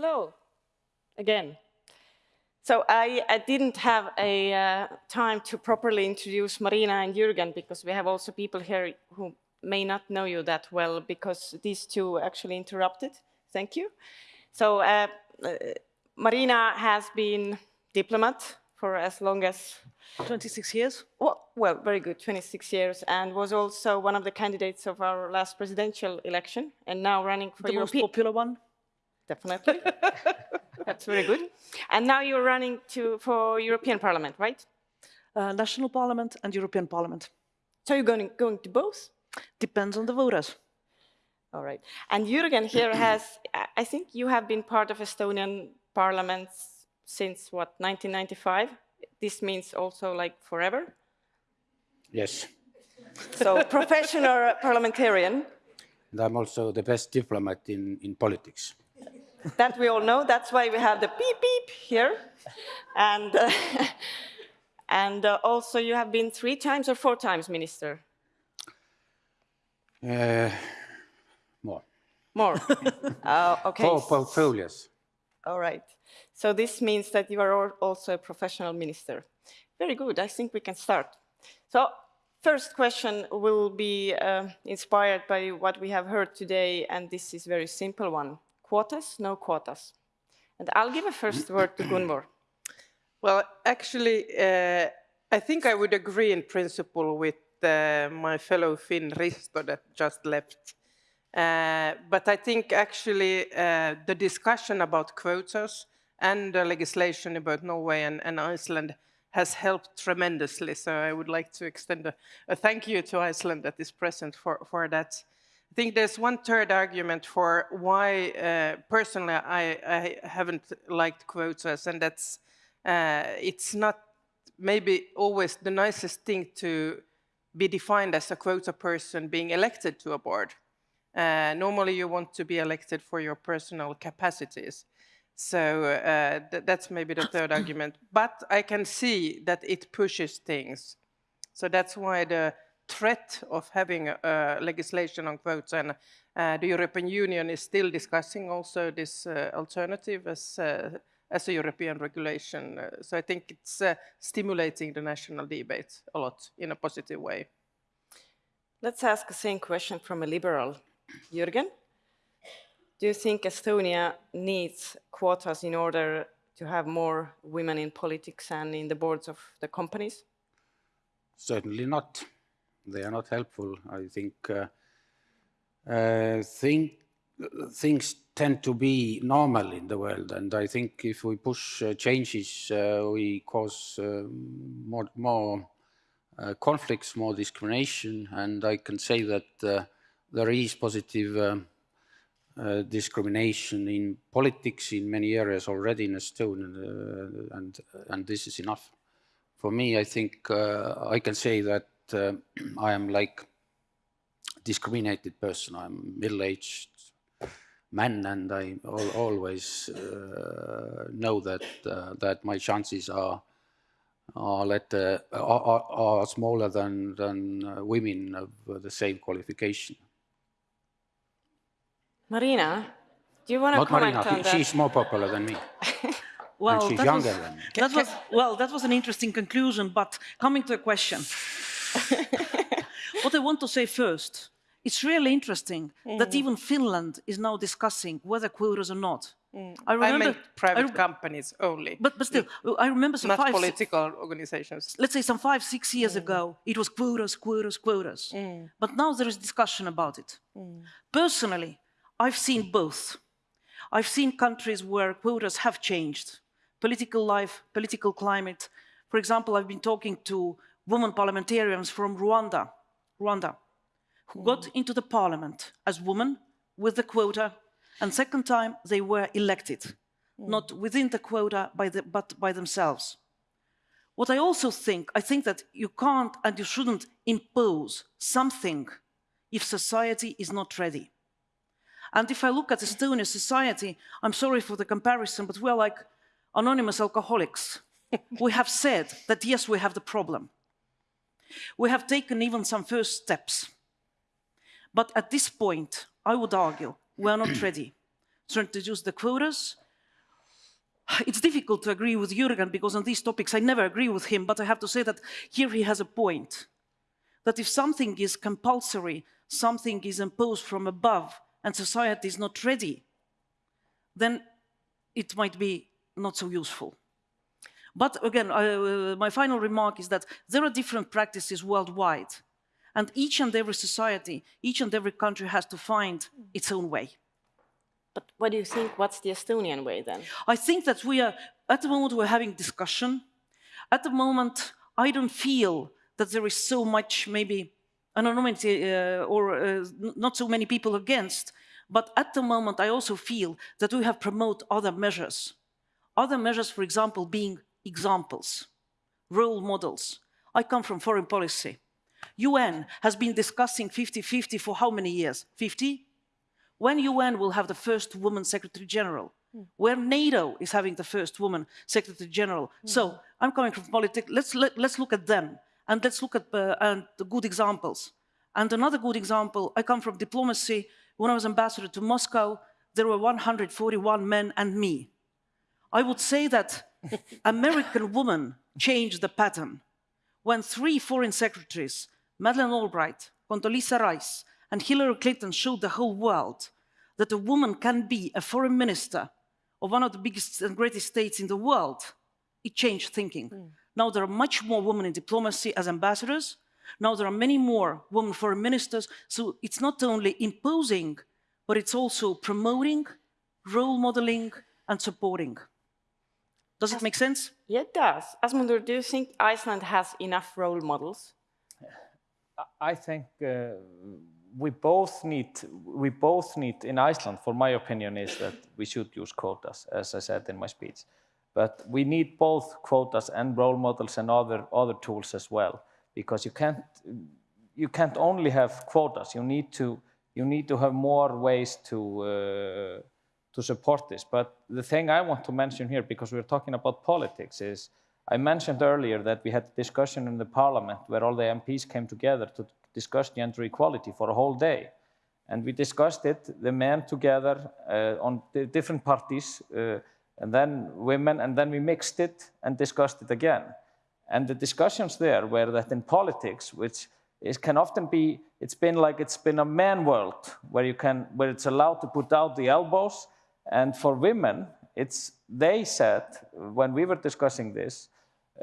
Hello, again. So I, I didn't have a uh, time to properly introduce Marina and Jürgen because we have also people here who may not know you that well because these two actually interrupted. Thank you. So uh, uh, Marina has been diplomat for as long as 26 years? Well, well, very good, 26 years, and was also one of the candidates of our last presidential election, and now running for the European. most popular one? Definitely. That's very good. And now you're running to, for European Parliament, right? Uh, National Parliament and European Parliament. So you're going, going to both? Depends on the voters. All right. And Jürgen here has, I think you have been part of Estonian Parliament since, what, 1995? This means also like forever? Yes. So professional parliamentarian. And I'm also the best diplomat in, in politics. That we all know. That's why we have the beep beep here. And, uh, and uh, also you have been three times or four times minister? Uh, more. More. uh, okay. Four portfolios. All right. So this means that you are also a professional minister. Very good. I think we can start. So first question will be uh, inspired by what we have heard today, and this is a very simple one. Quotas, no quotas. And I'll give a first word to Gunvor. Well, actually, uh, I think I would agree in principle with uh, my fellow Finn Risto that just left. Uh, but I think actually uh, the discussion about quotas and the legislation about Norway and, and, Iceland has helped tremendously. So I would like to extend a, a thank you to Iceland that is present for, for that. I think there's one third argument for why, uh, personally, I, I, haven't liked quotas, and that's uh, it's not maybe always the nicest thing to be defined as a quota person being elected to a board. Uh, normally you want to be elected for your personal capacities. So uh, th that's maybe the third argument. But I can see that it pushes things. So that's why the threat of having uh, legislation on quotas and uh, the European Union is still discussing also this uh, alternative as uh, as a European regulation. Uh, so I think it's uh, stimulating the national debate a lot in a positive way. Let's ask the same question from a liberal. Jürgen, do you think Estonia needs quotas in order to have more women in politics and in the boards of the companies? Certainly not. They are not helpful. I think uh, uh, things tend to be normal in the world, and I think if we push uh, changes, uh, we cause uh, more, more uh, conflicts, more discrimination, and I can say that there is positive discrimination in politics in many areas already in Estonia, and, and this is enough. For me, I think I can say that I am like discriminated person. I'm middle-aged man, and I al always uh, know that uh, that my chances are are, let, uh, are, are, smaller than than uh, women of the same qualification. Marina, do you want to Not comment Marina, on that? she's more popular than me. well, and she's that younger was, than me. That was, well, that was an interesting conclusion, but coming to a question. what I want to say first it's really interesting mm. that even Finland is now discussing whether quotas or not. Mm. I remember I meant private I companies only. But, but still, I remember some not five, political organizations. Let's say some five, six years mm. ago, it was quotas, quotas, quotas. Mm. But now there is discussion about it. Mm. Personally, I've seen both. I've seen countries where quotas have changed. Political life, political climate. For example, I've been talking to women parliamentarians from Rwanda. Rwanda who got into the parliament as women with the quota, and second time they were elected, mm. not within the quota, by the, but by themselves. What I also think, I think that you can't and you shouldn't impose something if society is not ready. And if I look at Estonian society, I'm sorry for the comparison, but we're like anonymous alcoholics. we have said that yes, we have the problem. We have taken even some first steps. But at this point, I would argue we are not ready to introduce the quotas it's difficult to agree with Jürgen because on these topics I never agree with him, but I have to say that here he has a point. That if something is compulsory, something is imposed from above, and society is not ready, then it might be not so useful. But again, uh, my final remark is that there are different practices worldwide, and each and every society, each and every country has to find its own way. But what do you think? What's the Estonian way then? I think that we are, at the moment, we're having discussion. At the moment, I don't feel that there is so much, maybe, anonymity uh, or uh, not so many people against. But at the moment, I also feel that we have promoted other measures. Other measures, for example, being examples, role models. I come from foreign policy. UN has been discussing 50-50 for how many years? 50? when UN will have the first woman secretary general, mm. where NATO is having the first woman secretary general. Mm. So I'm coming from politics. Let's let, let's look at them and let's look at uh, and the good examples. And another good example, I come from diplomacy. When I was ambassador to Moscow, there were 141 men and me. I would say that American woman changed the pattern when three foreign secretaries, Madeleine Albright, Condoleezza Rice, and Hillary Clinton showed the whole world that a woman can be a foreign minister of one of the biggest and greatest states in the world, it changed thinking. Mm. Now there are much more women in diplomacy as ambassadors. Now there are many more women foreign ministers. So it's not only imposing, but it's also promoting, role modeling, and supporting. Does it make sense? Yeah, it does. Asmundur, do you think Iceland has enough role models? I think uh, we both need we both need in Iceland for my opinion is that we should use quotas as I said in my speech but we need both quotas and role models and other other tools as well because you can't you can't only have quotas you need to you need to have more ways to uh, to support this but the thing I want to mention here because we're talking about politics is I mentioned earlier that we had a discussion in the parliament where all the MPs came together to discuss gender equality for a whole day. And we discussed it, the men together uh, on the different parties, uh, and then women, and then we mixed it and discussed it again. And the discussions there were that in politics, which is, can often be, it's been like it's been a man world where you can, where it's allowed to put out the elbows. And for women, it's, they said, when we were discussing this,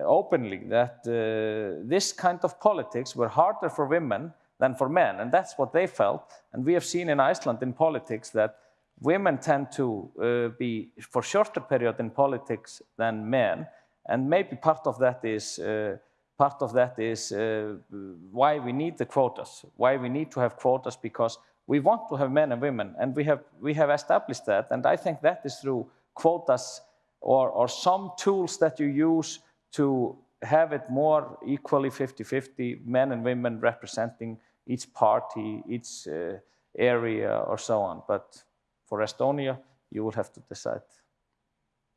openly that uh, this kind of politics were harder for women than for men, and that's what they felt. And we have seen in Iceland in politics that women tend to uh, be for shorter period in politics than men, and maybe part of that is uh, part of that is uh, why we need the quotas, why we need to have quotas because we want to have men and women, and we have we have established that, and I think that is through quotas or, or some tools that you use to have it more equally 50-50, men and women representing each party, each uh, area or so on. But for Estonia, you will have to decide.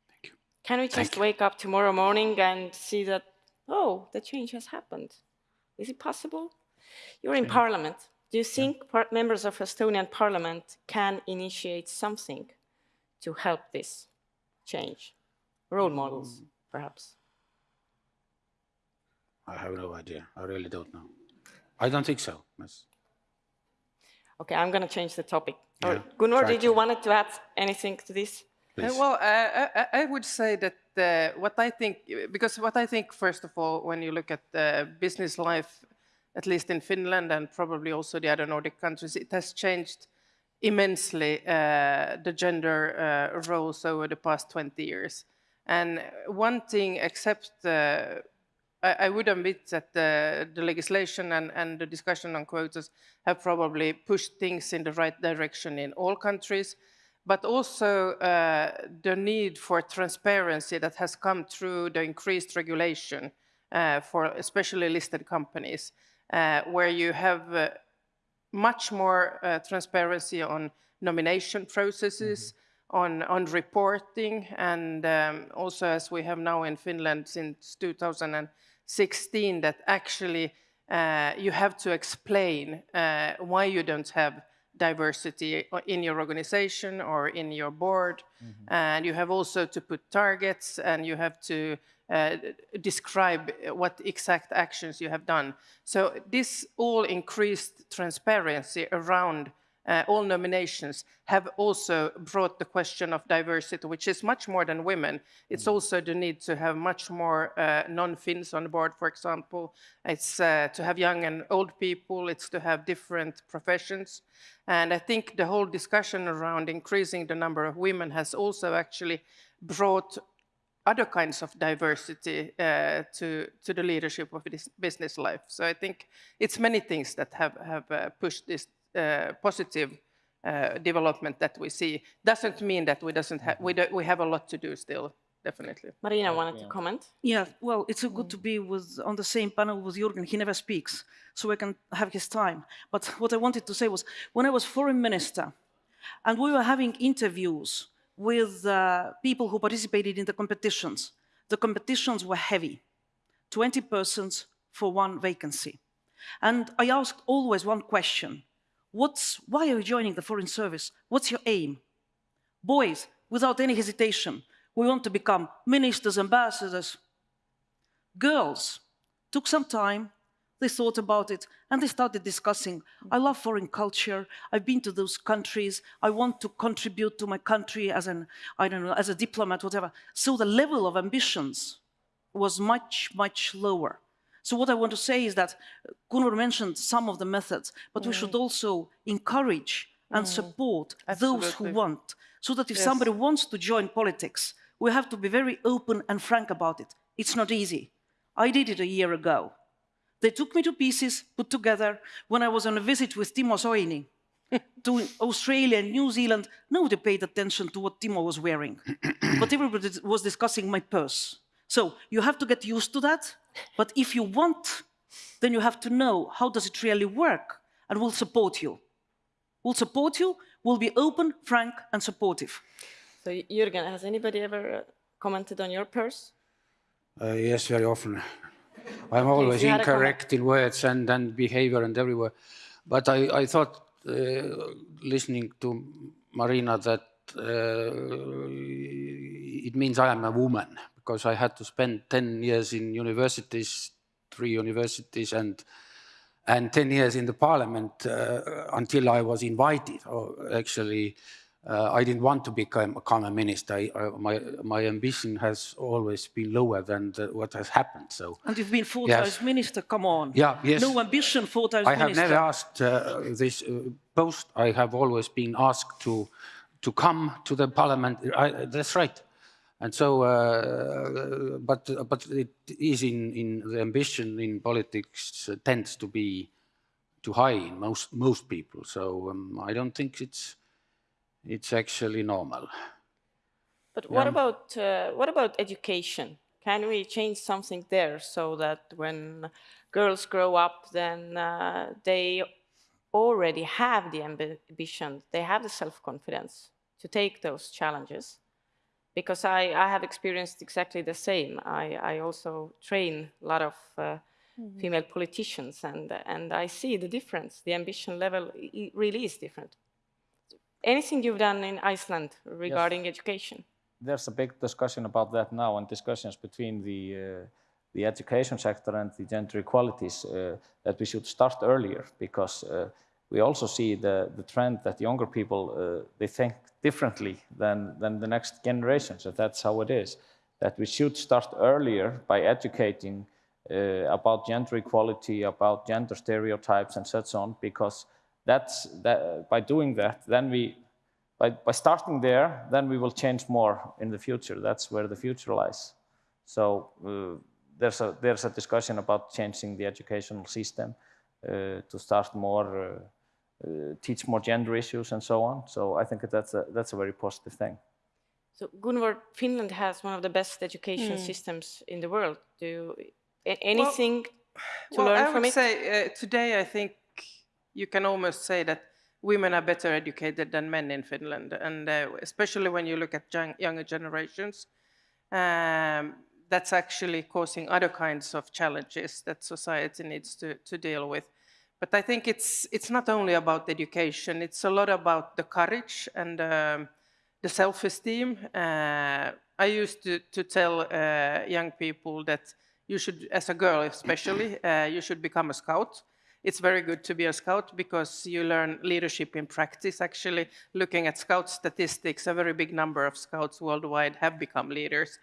Thank you. Can we just wake up tomorrow morning and see that, oh, the change has happened? Is it possible? You're in parliament. Do you think yeah. members of Estonian parliament can initiate something to help this change? Role models, mm. perhaps? I have no idea. I really don't know. I don't think so. Yes. Okay, I'm going to change the topic. Yeah, Gunnar, did you want to add anything to this? Uh, well, uh, I, I, would say that uh, what I think, because what I think, first of all, when you look at business life, at least in Finland and probably also the other Nordic countries, it has changed immensely uh, the gender uh, roles over the past 20 years. And one thing, except uh, I, I would admit that the, the legislation and, and the discussion on quotas have probably pushed things in the right direction in all countries, but also uh, the need for transparency that has come through the increased regulation uh, for especially listed companies, where you have uh, much more uh, transparency on nomination processes, mm -hmm. on, on reporting, and um, also as we have now in Finland since 2016, that actually uh, you have to explain uh, why you don't have diversity uh, in your organization or in your board. Mm-hmm. And you have also to put targets and you have to uh, describe uh, what exact actions you have done. So this all increased transparency around uh, all nominations have also brought the question of diversity, which is much more than women. It's also the need to have much more uh, non-Finns on board, for example. It's uh, to have young and old people. It's to have different professions. And I think the whole discussion around increasing the number of women has also actually brought other kinds of diversity uh, to, to the leadership of this business life. So I think it's many things that have, have uh, pushed this uh, positive uh, development that we see. Doesn't mean that we, doesn't ha we, do we have a lot to do still, definitely. Marina wanted to comment. Yeah, well, it's uh, good to be with on the same panel with Jürgen. He never speaks, so I can have his time. But what I wanted to say was, when I was foreign minister, and we were having interviews with uh, people who participated in the competitions, the competitions were heavy, 20 persons for one vacancy. And I asked always one question, What's, why are you joining the Foreign Service? What's your aim? Boys, without any hesitation, we want to become ministers, ambassadors. Girls took some time, they thought about it, and they started discussing. I love foreign culture. I've been to those countries. I want to contribute to my country as an, I don't know, as a diplomat, whatever. So the level of ambitions was much, much lower. So what I want to say is that uh, Gunnar mentioned some of the methods, but we should mm. also encourage and mm. support those who want. So that if somebody wants to join politics, we have to be very open and frank about it. It's not easy. I did it a year ago. They took me to pieces, put together, when I was on a visit with Timo Soini to Australia and New Zealand. Nobody paid attention to what Timo was wearing, but everybody was discussing my purse. So you have to get used to that. But if you want, then you have to know how does it really work, and we'll support you. We'll support you. We'll be open, frank, and supportive. So Jürgen, has anybody ever uh, commented on your purse? Uh, yes, very often. I'm always you had a comment. incorrect in words and, and behavior and everywhere. But I, I thought, uh, listening to Marina, that uh, it means I am a woman because I had to spend 10 years in universities, three universities, and and 10 years in the parliament uh, until I was invited. Or actually, uh, I didn't want to become, become a minister. I, I, my, my ambition has always been lower than the, what has happened. So And you've been four Yes. times minister, come on. Yeah, yes. No ambition, four times minister. I have never asked uh, this uh, post. I have always been asked to to come to the parliament. I, that's right. And so, uh, but but it is in in the ambition in politics uh, tends to be too high in most most people. So um, I don't think it's it's actually normal. But what about uh, what about education? Can we change something there so that when girls grow up, then uh, they already have the ambition, they have the self-confidence to take those challenges? Because I, I have experienced exactly the same. I, I also train a lot of uh, female politicians, and and I see the difference. The ambition level really is different. Anything you've done in Iceland regarding education? there's a big discussion about that now and discussions between the uh, the education sector and the gender equalities uh, that we should start earlier because uh, we also see the, the trend that younger people uh, they think differently than than the next generations and that's how it is that we should start earlier by educating uh, about gender equality about gender stereotypes and such on because that's that by doing that then we by, by starting there, then we will change more in the future. That's where the future lies. So uh, there's a there's a discussion about changing the educational system uh, to start more, uh, teach more gender issues and so on. So I think that that's a that's a very positive thing. So Gunvor, Finland has one of the best education systems in the world. Do you, a- anything to well, learn I from would it? say uh, today I think you can almost say that women are better educated than men in Finland, and uh, especially when you look at young, younger generations, um, that's actually causing other kinds of challenges that society needs to, to deal with. But I think it's, it's not only about education, it's a lot about the courage and um, the self-esteem. Uh, I used to, to tell uh, young people that you should, as a girl especially, uh, you should become a scout. It's very good to be a scout because you learn leadership in practice. Actually, looking at scout statistics, a very big number of scouts worldwide have become leaders.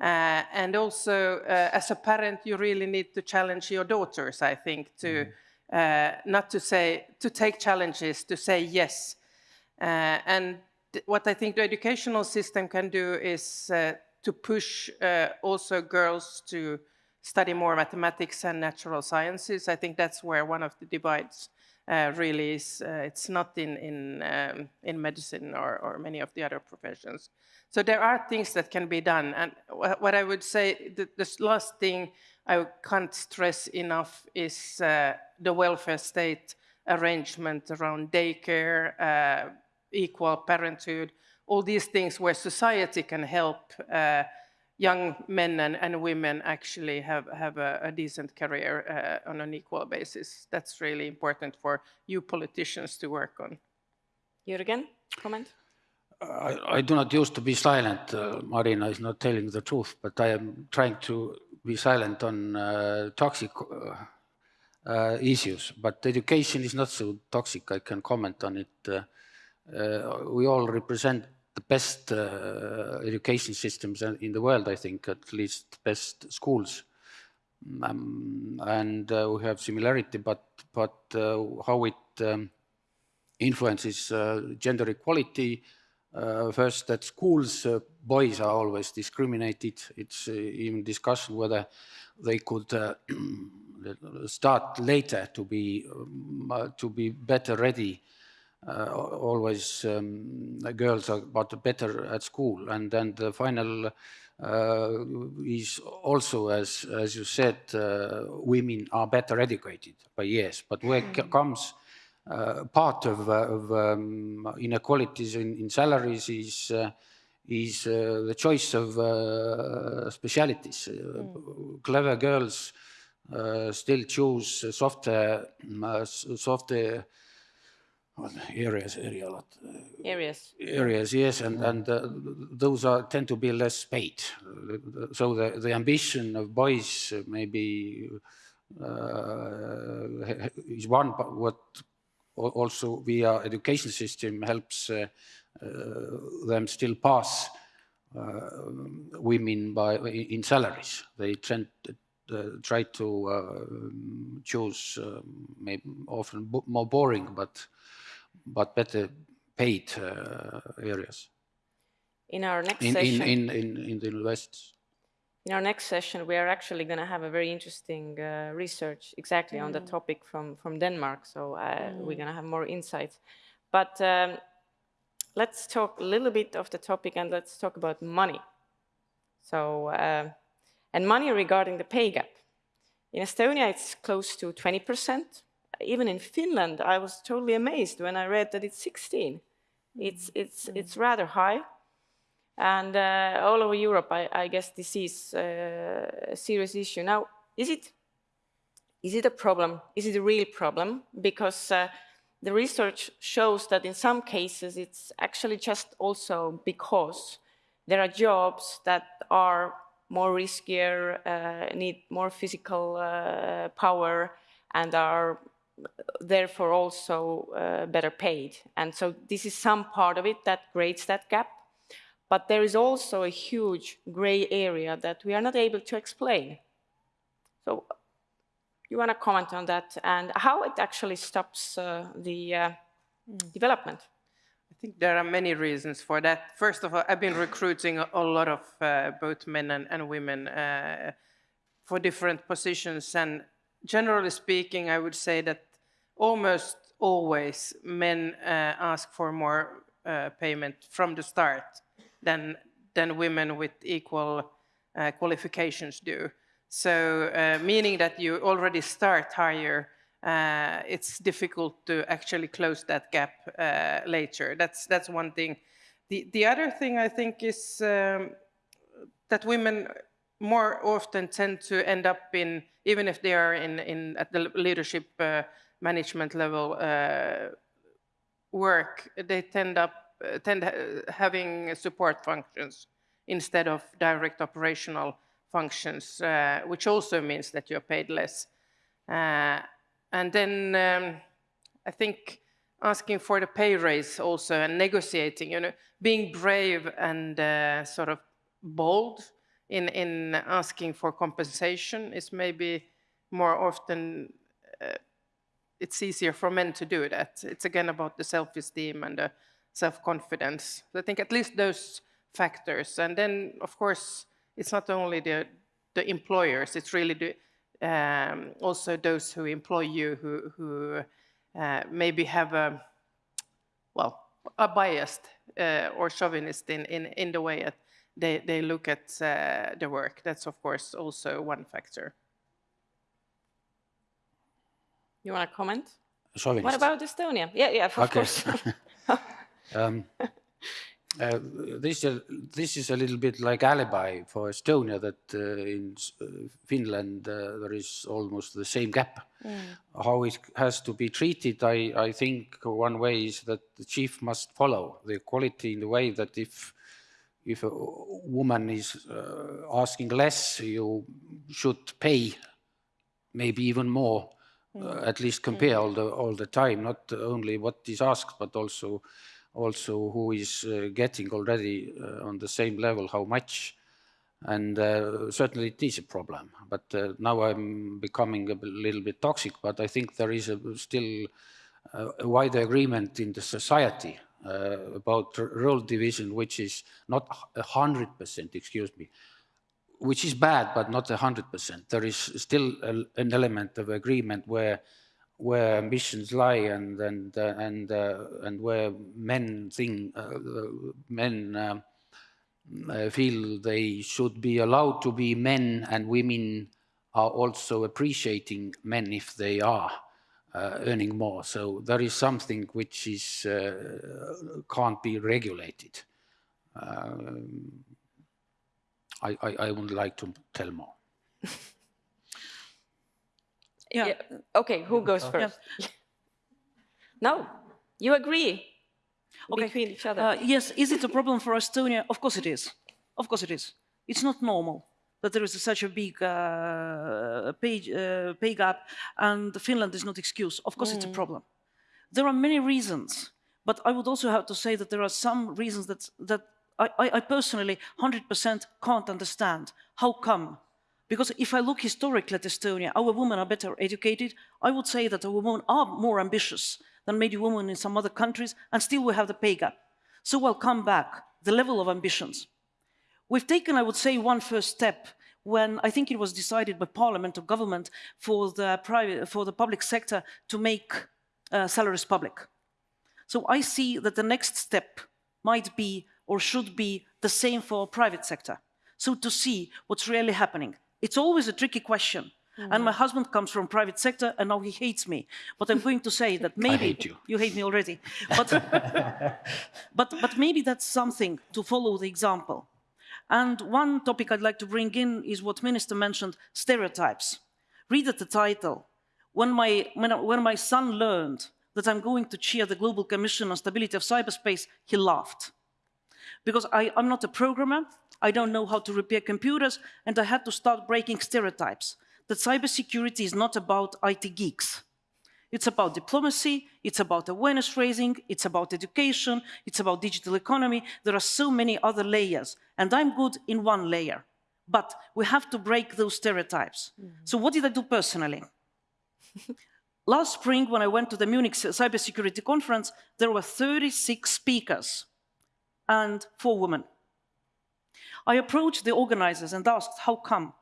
Uh, and also, uh, as a parent, you really need to challenge your daughters, I think, to mm -hmm uh, not to say, to take challenges, to say yes. Uh, and what I think the educational system can do is uh, to push uh, also girls to study more mathematics and natural sciences. I think that's where one of the divides uh, really is. Uh, it's not in, in, um, in medicine or, or many of the other professions. So there are things that can be done. And what I would say, the, the last thing I can't stress enough is uh, the welfare state arrangement around daycare, uh, equal parenthood, all these things where society can help uh, young men and, and, women actually have, have a, a decent career uh, on an equal basis. That's really important for you politicians to work on. Jürgen, comment? I, I, do not used to be silent. Uh, Marina is not telling the truth, but I am trying to be silent on uh, toxic uh, uh, issues, but education is not so toxic. I can comment on it. we all represent the best education systems in the world, I think, at least best schools. Um, and uh, we have similarity, but but uh, how it um, influences uh, gender equality. First, at schools, boys are always discriminated. It's uh, even discussion whether they could uh, start later to be um, uh, to be better ready. Uh, always um, girls are but better at school, and then the final uh, is also, as as you said, uh, women are better educated by years. But where mm. comes part of, of um, inequalities in, in, salaries is is uh, the choice of uh, specialities. Mm. Clever girls still choose software, software areas, area a lot. Areas. Areas, yes, and, and uh, those are tend to be less paid. So the, the ambition of boys maybe uh, is one, what also via education system helps uh, uh, them still pass uh, women by in salaries. They tend try to choose maybe often more boring but but better paid areas. In our next in, session, in, in, in the universities. In our next session, we are actually going to have a very interesting uh, research exactly mm. on the mm. topic from, from Denmark. So uh, mm. we're going to have more insights. But um, let's talk a little bit of the topic and let's talk about money. So, uh, and money regarding the pay gap. In Estonia, it's close to 20%. Even in Finland, I was totally amazed when I read that it's 16. It's, it's, mm. it's rather high. And uh, all over Europe, I, I guess this is uh, a serious issue. Now, is it, is it a problem? Is it a real problem? Because uh, the research shows that in some cases it's actually just also because there are jobs that are more riskier, uh, need more physical uh, power and are therefore also uh, better paid. And so this is some part of it that creates that gap. But there is also a huge gray area that we are not able to explain. So you want to comment on that and how it actually stops uh, the uh, mm. development? I think there are many reasons for that. First of all, I've been recruiting a, a lot of uh, both men and, and women uh, for different positions. And generally speaking, I would say that almost always men uh, ask for more uh, payment from the start than, than women with equal qualifications do. So uh, meaning that you already start higher, uh, it's difficult to actually close that gap uh, later. That's, that's one thing. The, the other thing I think is um, that women more often tend to end up in, even if they are in, in at the leadership uh, management level uh, work, they tend up uh, tend having support functions instead of direct operational functions, uh, which also means that you're paid less. Uh, and then um, I think asking for the pay raise also and negotiating, you know, being brave and uh, sort of bold in, in asking for compensation is maybe more often, uh, it's easier for men to do that. It's again about the self-esteem and the self-confidence. I think at least those factors. And then, of course, it's not only the, the employers, it's really the, um, also those who employ you who, who uh, maybe have a, well, a biased uh, or chauvinist in, in, in the way that they, they look at uh, the work. That's, of course, also one factor. You want to comment? Chauvinist. What about Estonia? Yeah, yeah, of Okay. course. Um, uh, this, uh, this is a little bit like alibi for Estonia that uh, in uh, Finland uh, there is almost the same gap. How it has to be treated, I, I think one way is that the chief must follow the equality in the way that if if a woman is uh, asking less, you should pay maybe even more, uh, at least compare all the all the time, not only what is asked, but also also who is uh, getting already uh, on the same level, how much. And uh, certainly it is a problem. But now I'm becoming a little bit toxic, but I think there is a, still a wider agreement in the society uh, about role division, which is not a hundred percent, excuse me, which is bad, but not a hundred percent. There is still a, an element of agreement where where ambitions lie and and uh, and uh, and where men think uh, men um, uh, feel they should be allowed to be men, and women are also appreciating men if they are uh, earning more. So there is something which is uh, can't be regulated. Um, I, I, I would like to tell more. Yeah. Yeah. Okay, who goes first? no, you agree Okay. between each other. Uh, yes, is it a problem for Estonia? Of course it is. Of course it is. It's not normal that there is such a big uh, pay, uh, pay gap and Finland is not excuse. Of course it's a problem. There are many reasons, but I would also have to say that there are some reasons that, that I, I, I personally 100% can't understand. How come? Because if I look historically at Estonia, our women are better educated. I would say that our women are more ambitious than maybe women in some other countries, and still we have the pay gap. So I'll come back, the level of ambitions. We've taken, I would say, one first step when I think it was decided by parliament or government for the, private, for the public sector to make uh, salaries public. So I see that the next step might be or should be the same for private sector. So to see what's really happening. It's always a tricky question. And my mm. husband comes from private sector and now he hates me. But I'm going to say that maybe hate you. you hate me already. But, but, but maybe that's something to follow the example. And one topic I'd like to bring in is what Minister mentioned, stereotypes. Read at the title. When my, when, when my son learned that I'm going to chair the Global Commission on Stability of Cyberspace, he laughed. Because I, I'm not a programmer, I don't know how to repair computers, and I had to start breaking stereotypes that cybersecurity is not about IT geeks. It's about diplomacy, it's about awareness raising, it's about education, it's about digital economy. There are so many other layers, and I'm good in one layer. But we have to break those stereotypes. Mm-hmm. So, what did I do personally? Last spring, when I went to the Munich cybersecurity conference, there were 36 speakers and four women. I approached the organizers and asked, How come?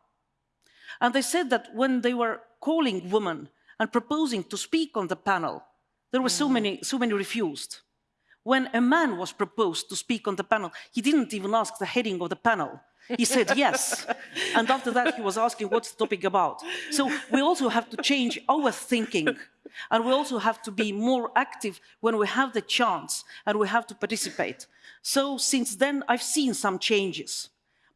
And they said that when they were calling women and proposing to speak on the panel, there were so mm. many, so many refused. When a man was proposed to speak on the panel, he didn't even ask the heading of the panel. He said yes. and after that, he was asking, what's the topic about? So we also have to change our thinking. And we also have to be more active when we have the chance and we have to participate. So since then, I've seen some changes.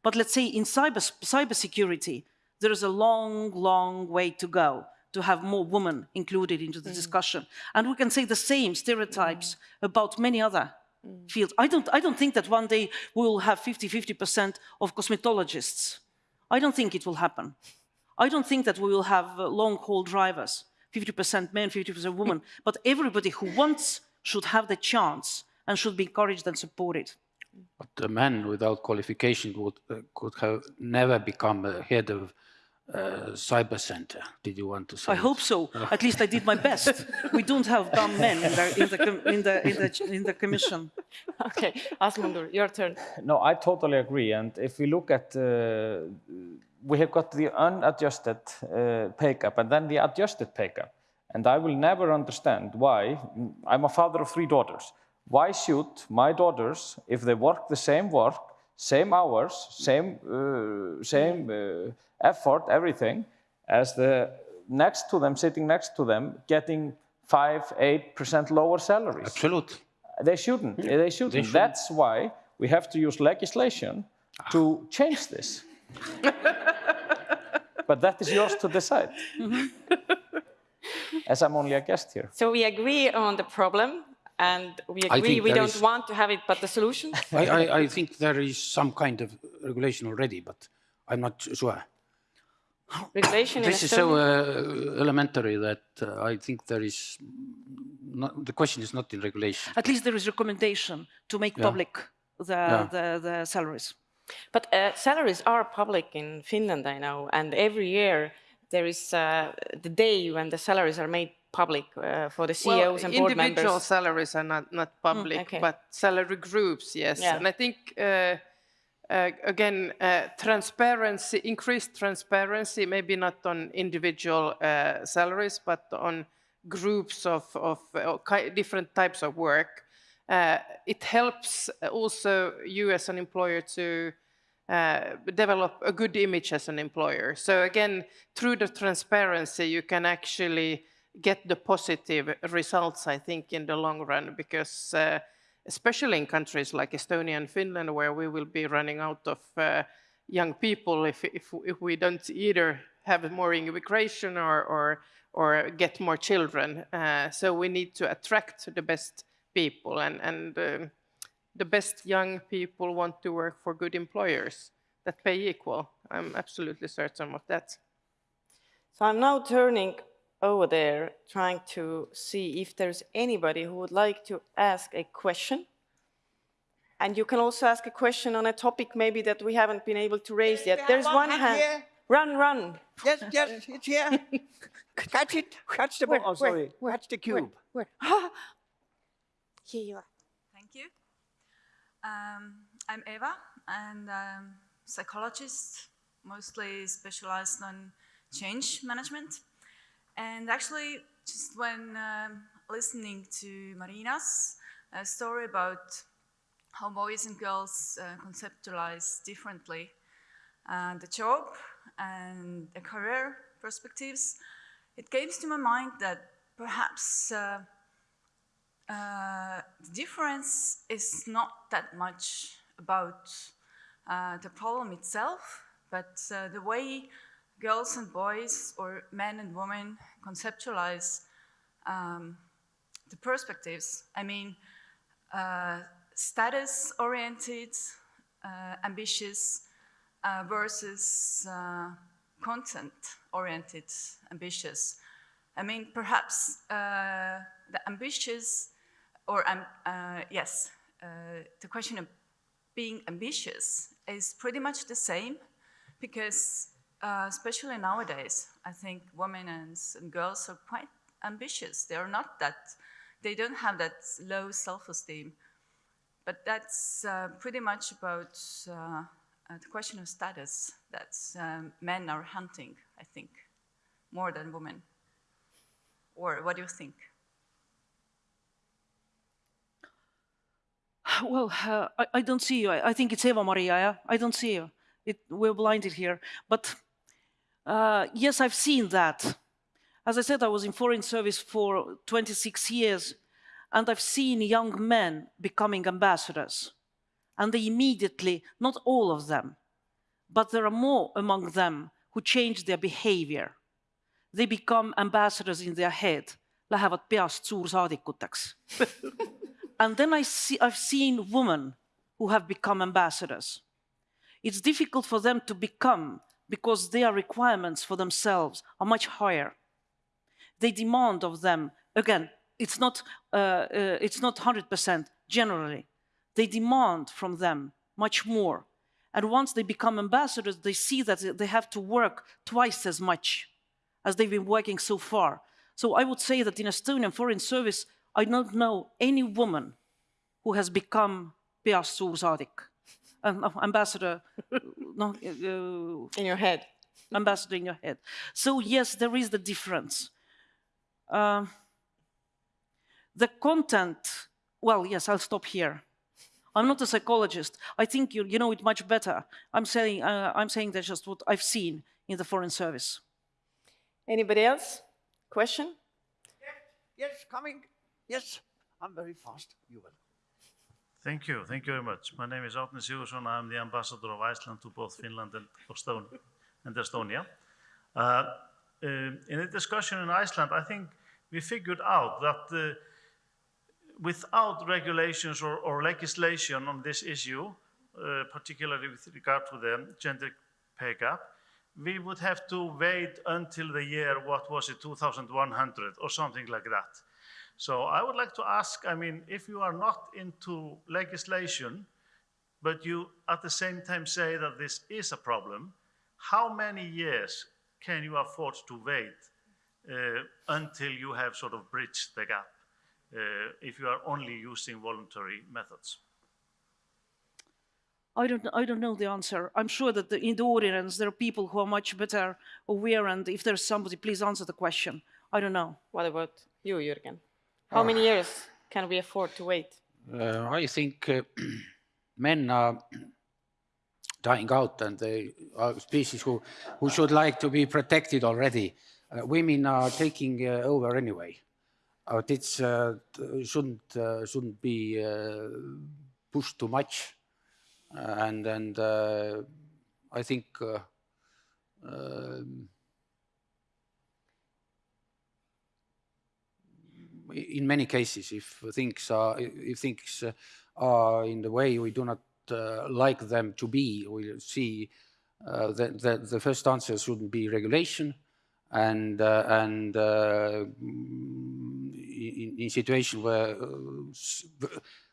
But let's say in cyber, cybersecurity, there is a long, long way to go to have more women included into the mm. discussion. And we can say the same stereotypes mm. about many other mm. fields. I don't, I don't think that one day we will have 50-50% of cosmetologists. I don't think it will happen. I don't think that we will have uh, long-haul drivers, 50% men, 50% women. but everybody who wants should have the chance and should be encouraged and supported. But a man without qualification would, uh, could have never become a head of uh, cyber center. Did you want to say? I hope so. At least I did my best. we don't have dumb men in the, in the, in the, in the, in the commission. Okay, Asmundur, your turn. No, I totally agree. And if we look at, uh, we have got the unadjusted uh, pay gap and then the adjusted pay gap. And I will never understand why, I'm a father of three daughters. Why should my daughters, if they work the same work, same hours, same, uh, same uh, effort, everything, as the next to them, sitting next to them, getting five, eight percent lower salaries? Absolute. They shouldn't. They shouldn't. That's why we have to use legislation to change this. but that is yours to decide. As I'm only a guest here. So we agree on the problem and we agree we don't is- want to have it, but the solution? I, I, I think there is some kind of regulation already, but I'm not sure. Regulation This is so uh, elementary that uh, I think there is not, the question is not in regulation. At least there is recommendation to make Yeah. public the, Yeah. the, the salaries. But uh, salaries are public in Finland, I know, and every year there is uh, the day when the salaries are made public uh, for the CEOs well, and board individual members. salaries are not, not public, okay. but salary groups, yes. Yeah. And I think, uh, uh, again, uh, transparency, increased transparency, maybe not on individual uh, salaries, but on groups of, of different types of work. Uh, it helps also you as an employer to uh, develop a good image as an employer. So again, through the transparency, you can actually get the positive results, I think, in the long run, because uh, especially in countries like Estonia and Finland, where we will be running out of uh, young people if, if, if we don't either have more immigration or, or, or get more children. Uh, so we need to attract the best people and, and um, the best young people want to work for good employers that pay equal. I'm absolutely certain of that. So I'm now turning over there, trying to see if there's anybody who would like to ask a question. And you can also ask a question on a topic maybe that we haven't been able to raise yet. There's one one hand hand. here. Run, run. Yes, yes, it's here. Catch it. Catch the ball. Oh, sorry. Catch the cube. Here you are. Thank you. Um, I'm Eva, and I'm a psychologist, mostly specialized on change management. And actually, just when um, listening to Marina's uh, story about how boys and girls uh, conceptualize differently uh, the job and the career perspectives, it came to my mind that perhaps uh, the difference is not that much about uh, the problem itself, but uh, the way girls and boys or men and women conceptualize um, the perspectives. I mean, uh, status-oriented, uh, ambitious versus content-oriented, ambitious. I mean, perhaps the ambitious, or um, uh, yes, uh, the question of being ambitious is pretty much the same because, uh, especially nowadays, I think women and, and girls are quite ambitious. They are not that, they don't have that low self-esteem. But that's uh, pretty much about uh, uh, the question of status that um, men are hunting, I think, more than women. Or what do you think? Well, uh, I, I don't see you. I, I think it's Eva Maria. Yeah? I don't see you. It, we're blinded here. But uh, yes, I've seen that. As I said, I was in foreign service for 26 years, and I've seen young men becoming ambassadors. And they immediately, not all of them, but there are more among them who change their behavior. They become ambassadors in their head, lähevad peast suursaadikuteks. and then I see, I've seen women who have become ambassadors. It's difficult for them to become because their requirements for themselves are much higher. They demand of them, again, it's not, uh, uh, it's not 100% generally. They demand from them much more. And once they become ambassadors, they see that they have to work twice as much as they've been working so far. So I would say that in Estonian Foreign Service, I don't know any woman who has become peast suursaadik, uh, ambassador, no, uh, In your head. ambassador in your head. So yes, there is the difference. Um, the content, well, yes, I'll stop here. I'm not a psychologist. I think you, you know it much better. I'm saying, uh, I'm saying that's just what I've seen in the Foreign Service. Anybody else? Question? Yes, coming. Yes, I'm very fast. You will. Thank you. Thank you very much. My name is Árni Sigurðsson. I'm the ambassador of Iceland to both Finland and Estonia. And Estonia. Uh, um, in a discussion in Iceland, I think we figured out that uh, without regulations or, or, legislation on this issue, uh, particularly with regard to the gender pay gap, we would have to wait until the year, what was it, 2100 or something like that. So I would like to ask, I mean, if you are not into legislation, but you at the same time say that this is a problem, how many years can you afford to wait uh, until you have sort of bridged the gap uh, if you are only using voluntary methods? I don't, I don't know the answer. I'm sure that the, in the audience there are people who are much better aware and if there's somebody, please answer the question. I don't know. What about you, Jürgen? How many years can we afford to wait? Uh, I think uh, men are dying out and they are species who, who should like to be protected already. Uh, women are taking uh, over anyway. But it uh, shouldn't, uh, shouldn't be pushed too much. and and I think um, in many cases, if things are, if things are in the way we do not uh, like them to be, we see uh, that, that, the first answer shouldn't be regulation, and uh, and uh, in, in situation where uh,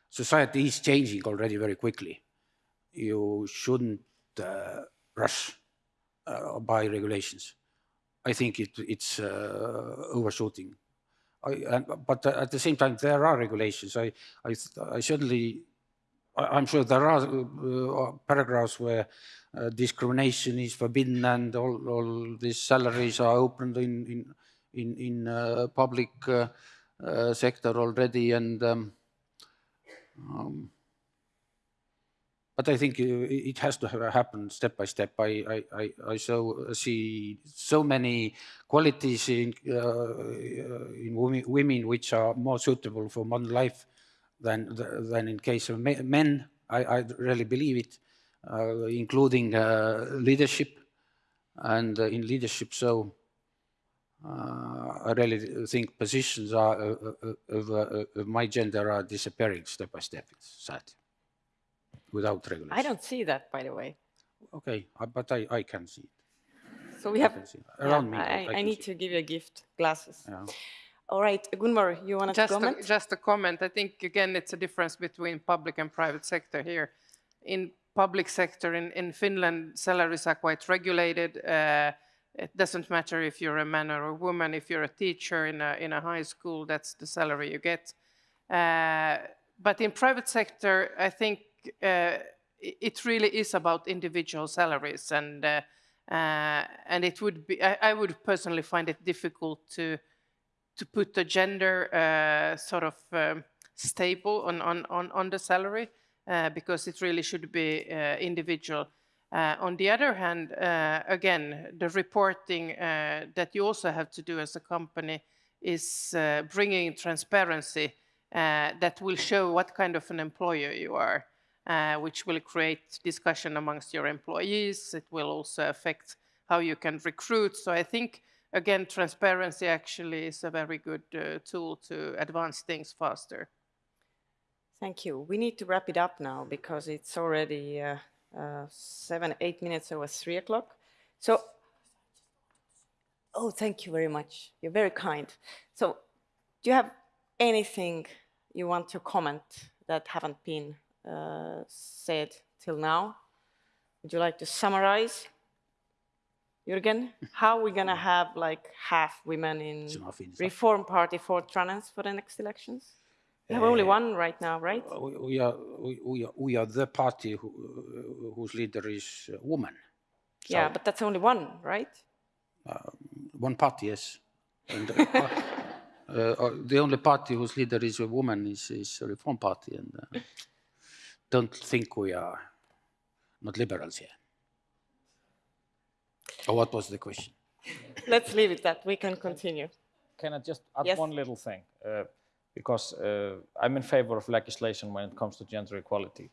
society is changing already very quickly, you shouldn't uh, rush by regulations. I think it, it's overshooting. I, but at the same time, there are regulations. I, I, I certainly, I, am sure there are uh, paragraphs where uh, discrimination is forbidden and all, all these salaries are opened in in in, in uh, public uh, uh, sector already, and um, um, but I think it has to happen step by step. I, I, I, so see so many qualities in, uh, in women which are more suitable for modern life than, than in case of men. I, I really believe it, uh, including uh, leadership and uh, in leadership. So uh, I really think positions are, uh, of, of my gender are disappearing step by step. It's sad without regulation. I don't see that, by the way. Okay, uh, but I, I can see it. So we have, around yeah, me. I, I, I need to give you a gift, glasses. Yeah. All right, Gunvor, you want to comment? A, just a comment. I think, again, it's a difference between public and private sector here. In public sector in, in Finland, salaries are quite regulated. Uh, it doesn't matter if you're a man or a woman. If you're a teacher in a, in a high school, that's the salary you get. Uh, but in private sector, I think uh, it really is about individual salaries and uh, uh, and it would be I, I, would personally find it difficult to to put the gender uh, sort of um, stable on, on, on, on the salary uh, because it really should be uh, individual. on the other hand, again, the reporting that you also have to do as a company is bringing transparency that will show what kind of an employer you are. Uh, which will create discussion amongst your employees. It will also affect how you can recruit. So I think, again, transparency actually is a very good uh, tool to advance things faster. Thank you. We need to wrap it up now because it's already uh, uh, seven, eight minutes over three o'clock. So, oh, thank you very much. You're very kind. So, do you have anything you want to comment that haven't been uh, said till now? Would you like to summarize? Jürgen, how are we going to have like half women in It's enough in- Reform Party for Trans for the next elections? We have only one right now, right? We we are, we- we are, we are the party who, uh, whose leader is a woman. Yeah, but that's only one, right? One party, yes. And, uh, uh, uh, the only party whose leader is a woman is, is a Reform Party, and uh, don't think we are not liberals here. Or what was the question? Let's leave it that. We can continue. Can I just add Yes. one little thing? Uh, because uh, I'm in favor of legislation when it comes to gender equality.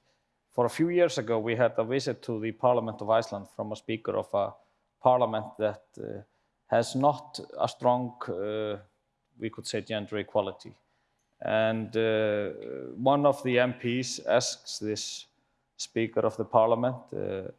For a few years ago, we had a visit to the Parliament of Iceland from a speaker of a parliament that uh, has not a strong, uh, we could say, gender equality. And uh, one of the MPs asks this speaker of the parliament, uh,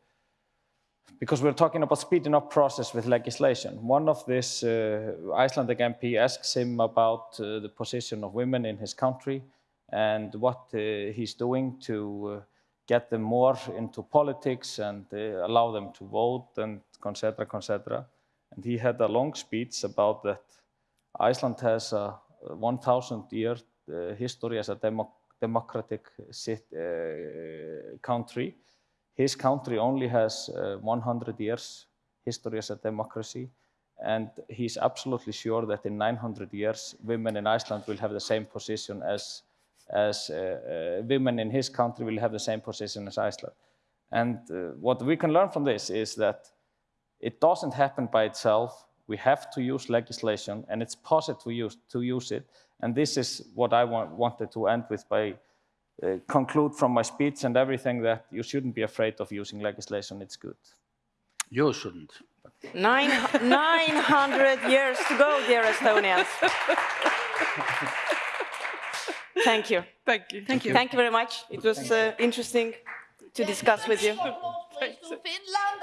because we're talking about speeding up process with legislation. One of this uh, Icelandic MP asks him about uh, the position of women in his country and what uh, he's doing to uh, get them more into politics and allow them to vote and etc. etc. And he had a long speech about that Iceland has a 1,000 year history as a demo democratic uh, country his country only has uh, 100 years history as a democracy, and he's absolutely sure that in 900 years, women in Iceland will have the same position as, as women in his country will have the same position as Iceland. And what we can learn from this is that it doesn't happen by itself. We have to use legislation, and it's possible to use, to use it. And this is what I want, wanted to end with by uh, conclude from my speech and everything that you shouldn't be afraid of using legislation. It's good. You shouldn't. Nine, 900 years to go, dear Estonians. Thank you. Thank you. Thank you. Thank you very much. It was uh, interesting to discuss with you. Finland.